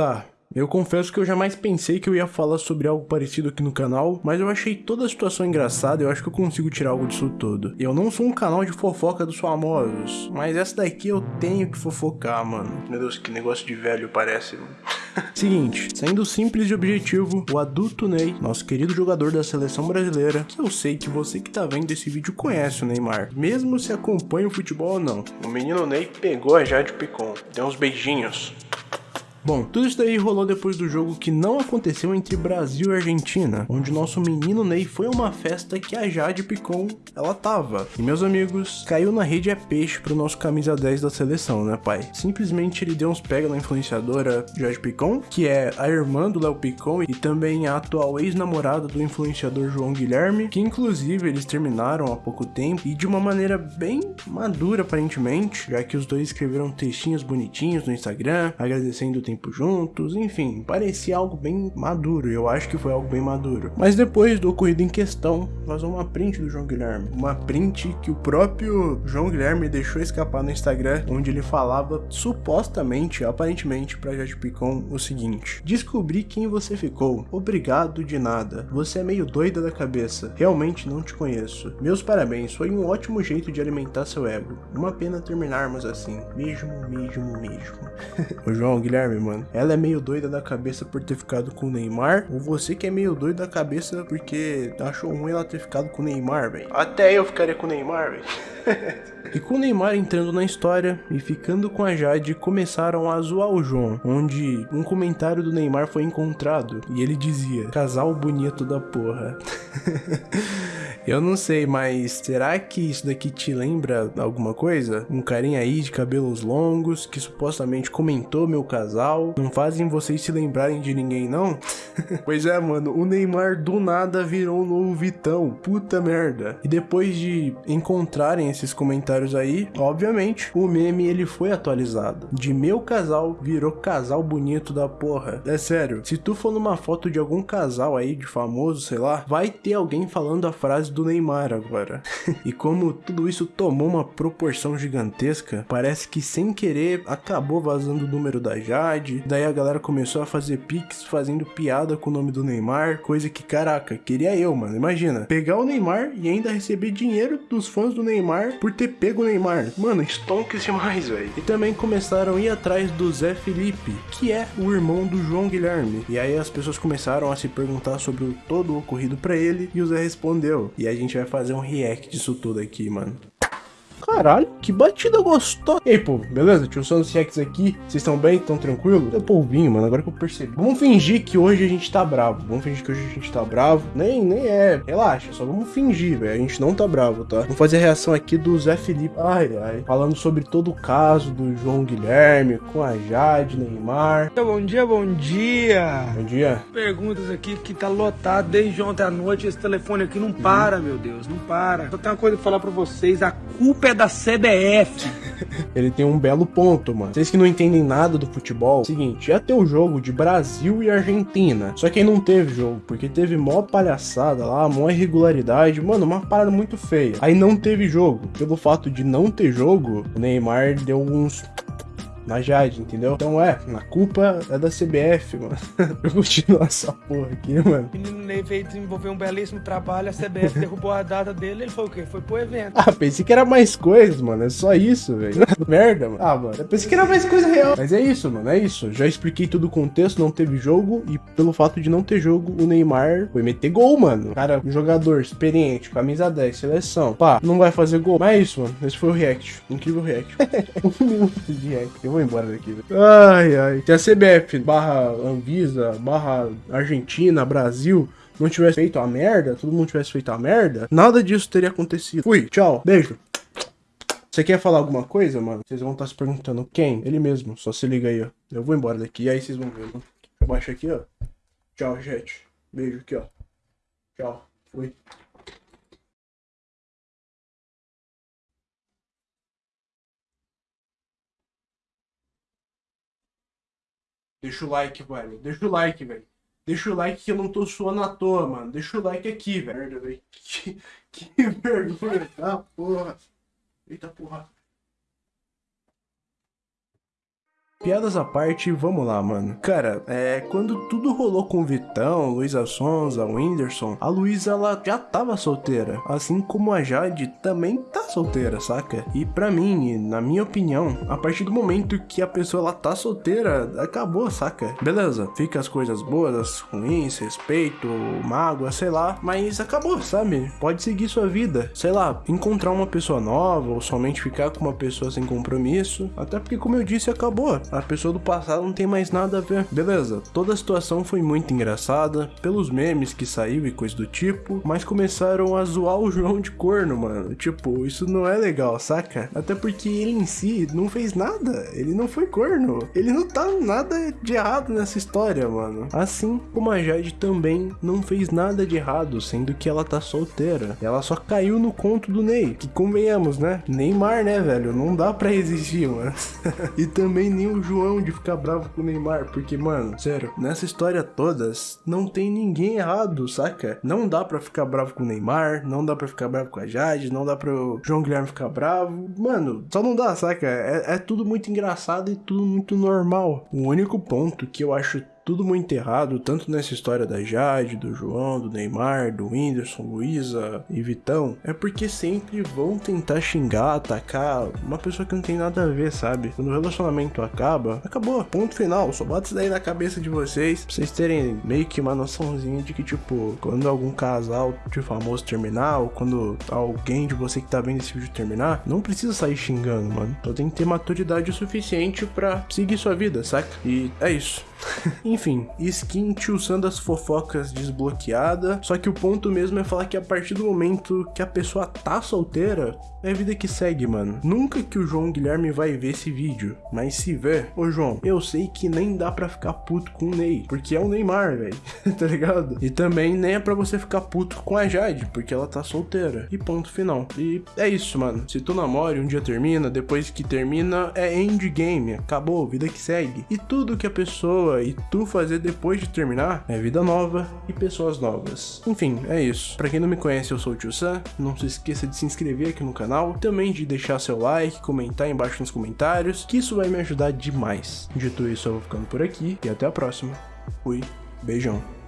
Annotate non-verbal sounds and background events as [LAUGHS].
Tá, eu confesso que eu jamais pensei que eu ia falar sobre algo parecido aqui no canal, mas eu achei toda a situação engraçada e eu acho que eu consigo tirar algo disso tudo. Eu não sou um canal de fofoca dos famosos, mas essa daqui eu tenho que fofocar, mano. Meu Deus, que negócio de velho parece, mano. [LAUGHS] Seguinte, sendo simples e objetivo, o adulto Ney, nosso querido jogador da seleção brasileira, que eu sei que você que tá vendo esse vídeo conhece o Neymar, mesmo se acompanha o futebol ou não. O menino Ney pegou a Jade Picon, deu uns beijinhos. Bom, tudo isso daí rolou depois do jogo que não aconteceu entre Brasil e Argentina, onde nosso menino Ney foi a uma festa que a Jade Picon, ela tava. E meus amigos, caiu na rede é peixe pro nosso camisa 10 da seleção, né pai? Simplesmente ele deu uns pega na influenciadora Jade Picon, que é a irmã do Léo Picon e também a atual ex-namorada do influenciador João Guilherme, que inclusive eles terminaram há pouco tempo e de uma maneira bem madura aparentemente, já que os dois escreveram textinhos bonitinhos no Instagram, agradecendo o tempo juntos, enfim, parecia algo bem maduro, eu acho que foi algo bem maduro. Mas depois do ocorrido em questão, vazou uma print do João Guilherme, uma print que o próprio João Guilherme deixou escapar no Instagram, onde ele falava supostamente, aparentemente, pra Jade Picon o seguinte: Descobri quem você ficou, obrigado de nada, você é meio doida da cabeça, realmente não te conheço. Meus parabéns, foi um ótimo jeito de alimentar seu ego. Uma pena terminarmos assim, mesmo, mesmo, mesmo. [LAUGHS] o João Guilherme, mano. Ela é meio doida da cabeça por ter ficado com o Neymar, ou você que é meio doido da cabeça porque achou ruim ela ter ficado com o Neymar, velho. Até eu ficaria com o Neymar, velho. [LAUGHS] e com o Neymar entrando na história e ficando com a Jade, começaram a zoar o João, onde um comentário do Neymar foi encontrado e ele dizia: Casal bonito da porra. [LAUGHS] Eu não sei, mas será que isso daqui te lembra alguma coisa? Um carinha aí de cabelos longos que supostamente comentou meu casal. Não fazem vocês se lembrarem de ninguém, não? [LAUGHS] pois é, mano, o Neymar do nada virou um novo Vitão. Puta merda. E depois de encontrarem esses comentários aí, obviamente, o meme ele foi atualizado. De meu casal virou casal bonito da porra. É sério, se tu for numa foto de algum casal aí de famoso, sei lá, vai ter alguém falando a frase do Neymar agora. [LAUGHS] e como tudo isso tomou uma proporção gigantesca, parece que sem querer acabou vazando o número da Jade, daí a galera começou a fazer pics fazendo piada com o nome do Neymar, coisa que, caraca, queria eu, mano. Imagina, pegar o Neymar e ainda receber dinheiro dos fãs do Neymar por ter pego o Neymar. Mano, stonks demais, velho. E também começaram a ir atrás do Zé Felipe, que é o irmão do João Guilherme. E aí as pessoas começaram a se perguntar sobre todo o ocorrido para ele e o Zé respondeu. E a gente vai fazer um react disso tudo aqui, mano. Caralho, que batida gostosa. E aí, pô, beleza? Tio Santos Rex aqui. Vocês estão bem? Estão tranquilo? Eu polvinho, mano, agora que eu percebi. Vamos fingir que hoje a gente tá bravo. Vamos fingir que hoje a gente tá bravo. Nem, nem é. Relaxa, só vamos fingir, velho. A gente não tá bravo, tá? Vamos fazer a reação aqui do Zé Felipe. Ai, ai. Falando sobre todo o caso do João Guilherme com a Jade, Neymar. Bom dia, bom dia. Bom dia. Perguntas aqui que tá lotado desde ontem à noite. Esse telefone aqui não para, meu Deus, não para. Só tem uma coisa pra falar pra vocês. A culpa é da CBF. [LAUGHS] Ele tem um belo ponto, mano. Vocês que não entendem nada do futebol, seguinte, ia ter o jogo de Brasil e Argentina. Só que aí não teve jogo, porque teve mó palhaçada lá, mó irregularidade, mano, uma parada muito feia. Aí não teve jogo. Pelo fato de não ter jogo, o Neymar deu uns na Jade, entendeu? Então é, a culpa é da CBF, mano. [LAUGHS] Eu continuo essa porra aqui, mano. O menino Ney veio desenvolver um belíssimo trabalho, a CBF derrubou a data dele, ele foi o quê? Foi pro evento. Ah, pensei que era mais coisas, mano. É só isso, velho. [LAUGHS] Merda, mano. Ah, mano. Eu pensei que era mais coisa real. Mas é isso, mano. É isso. Já expliquei todo o contexto, não teve jogo. E pelo fato de não ter jogo, o Neymar foi meter gol, mano. Cara, um jogador experiente, camisa 10, seleção. Pá, não vai fazer gol. Mas é isso, mano. Esse foi o react. Incrível react. [LAUGHS] um minuto de react. Eu vou embora daqui. Ai, ai. Se a CBF barra Anvisa, barra Argentina, Brasil não tivesse feito a merda, todo mundo tivesse feito a merda, nada disso teria acontecido. Fui, tchau, beijo. Você quer falar alguma coisa, mano? Vocês vão estar se perguntando quem? Ele mesmo, só se liga aí, ó. Eu vou embora daqui, aí vocês vão ver, mano. Eu baixo aqui, ó. Tchau, gente. Beijo aqui, ó. Tchau. Fui. Deixa o like, velho. Deixa o like, velho. Deixa o like que eu não tô suando à toa, mano. Deixa o like aqui, velho. [LAUGHS] Que, que vergonha, tá, porra. Eita porra. Piadas à parte, vamos lá, mano. Cara, é. Quando tudo rolou com o Vitão, Luísa Sonza, o Whindersson, a Luísa ela já tava solteira. Assim como a Jade também tá solteira, saca? E para mim, na minha opinião, a partir do momento que a pessoa ela tá solteira, acabou, saca? Beleza, fica as coisas boas, as ruins, respeito, mágoa, sei lá, mas acabou, sabe? Pode seguir sua vida. Sei lá, encontrar uma pessoa nova ou somente ficar com uma pessoa sem compromisso. Até porque, como eu disse, acabou a pessoa do passado não tem mais nada a ver. Beleza, toda a situação foi muito engraçada, pelos memes que saiu e coisa do tipo, mas começaram a zoar o João de corno, mano. Tipo, isso não é legal, saca? Até porque ele em si não fez nada, ele não foi corno, ele não tá nada de errado nessa história, mano. Assim como a Jade também não fez nada de errado, sendo que ela tá solteira. Ela só caiu no conto do Ney, que convenhamos, né? Neymar, né, velho? Não dá pra resistir, mano. [LAUGHS] e também nem o João de ficar bravo com o Neymar, porque, mano, sério, nessa história todas, não tem ninguém errado, saca? Não dá pra ficar bravo com o Neymar, não dá pra ficar bravo com a Jade, não dá pro João Guilherme ficar bravo. Mano, só não dá, saca? É, é tudo muito engraçado e tudo muito normal. O único ponto que eu acho tudo muito errado, tanto nessa história da Jade, do João, do Neymar, do Whindersson, Luísa e Vitão, é porque sempre vão tentar xingar, atacar uma pessoa que não tem nada a ver, sabe? Quando o relacionamento acaba, acabou, ponto final. Só bota isso daí na cabeça de vocês, pra vocês terem meio que uma noçãozinha de que, tipo, quando algum casal de famoso terminar, ou quando alguém de você que tá vendo esse vídeo terminar, não precisa sair xingando, mano. Só tem que ter maturidade o suficiente para seguir sua vida, saca? E é isso. [LAUGHS] Enfim, skin tio das fofocas desbloqueada. Só que o ponto mesmo é falar que a partir do momento que a pessoa tá solteira, é a vida que segue, mano. Nunca que o João Guilherme vai ver esse vídeo, mas se ver, ô João, eu sei que nem dá pra ficar puto com o Ney, porque é o Neymar, velho, [LAUGHS] tá ligado? E também nem é pra você ficar puto com a Jade, porque ela tá solteira. E ponto final. E é isso, mano. Se tu namora, um dia termina, depois que termina, é endgame, acabou, vida que segue. E tudo que a pessoa e tu fazer depois de terminar é vida nova e pessoas novas. Enfim, é isso. Pra quem não me conhece, eu sou o Tio Sam, não se esqueça de se inscrever aqui no canal também de deixar seu like, comentar embaixo nos comentários, que isso vai me ajudar demais. Dito isso, eu vou ficando por aqui e até a próxima. Fui, beijão.